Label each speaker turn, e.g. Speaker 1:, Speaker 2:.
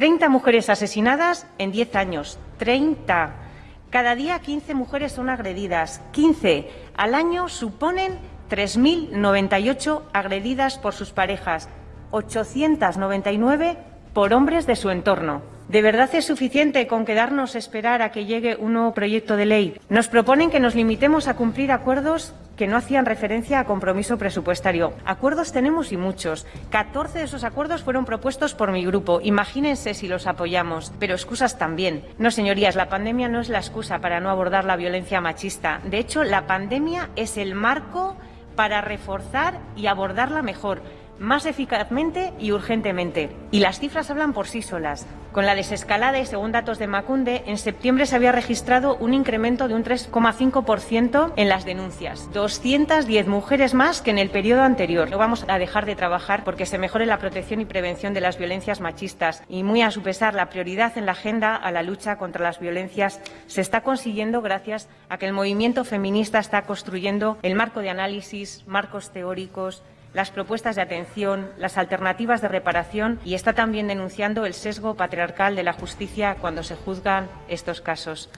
Speaker 1: 30 mujeres asesinadas en 10 años. 30. Cada día 15 mujeres son agredidas. 15. Al año suponen 3.098 agredidas por sus parejas. 899 por hombres de su entorno. ¿De verdad es suficiente con quedarnos a esperar a que llegue un nuevo proyecto de ley? Nos proponen que nos limitemos a cumplir acuerdos que no hacían referencia a compromiso presupuestario. Acuerdos tenemos y muchos. 14 de esos acuerdos fueron propuestos por mi grupo. Imagínense si los apoyamos. Pero excusas también. No, señorías, la pandemia no es la excusa para no abordar la violencia machista. De hecho, la pandemia es el marco para reforzar y abordarla mejor más eficazmente y urgentemente. Y las cifras hablan por sí solas. Con la desescalada y según datos de Macunde, en septiembre se había registrado un incremento de un 3,5% en las denuncias. 210 mujeres más que en el periodo anterior. No vamos a dejar de trabajar porque se mejore la protección y prevención de las violencias machistas. Y muy a su pesar, la prioridad en la agenda a la lucha contra las violencias se está consiguiendo gracias a que el movimiento feminista está construyendo el marco de análisis, marcos teóricos, las propuestas de atención, las alternativas de reparación y está también denunciando el sesgo patriarcal de la justicia cuando se juzgan estos casos.